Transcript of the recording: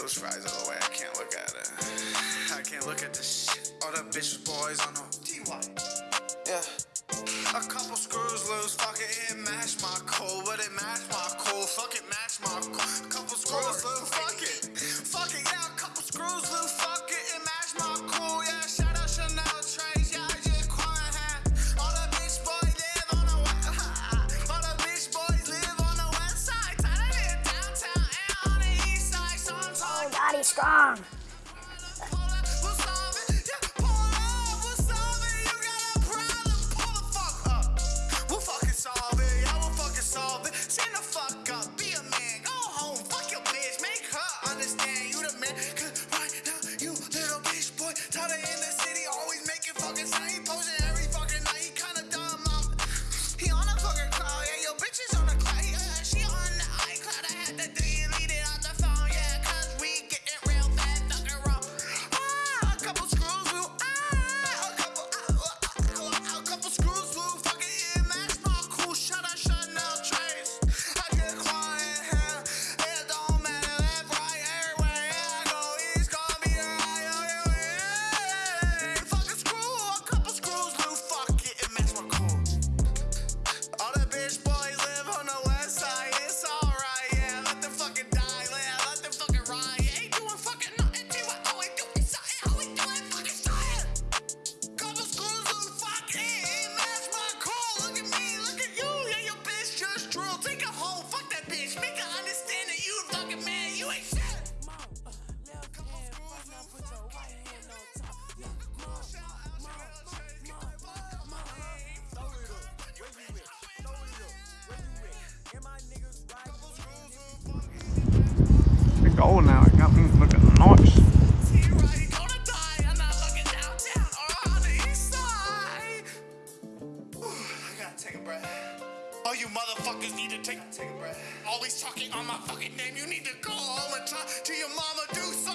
those fries all the way. I can't look at it. I can't look at this shit. All the bitch boys on the T.Y. Yeah. A couple screws loose, fuck it, it mash my cold, but it mash stay strong. old now. I got me looking nice. All you motherfuckers need to take, take a breath. Always talking on my fucking name. You need to go home and talk to your mama, do something.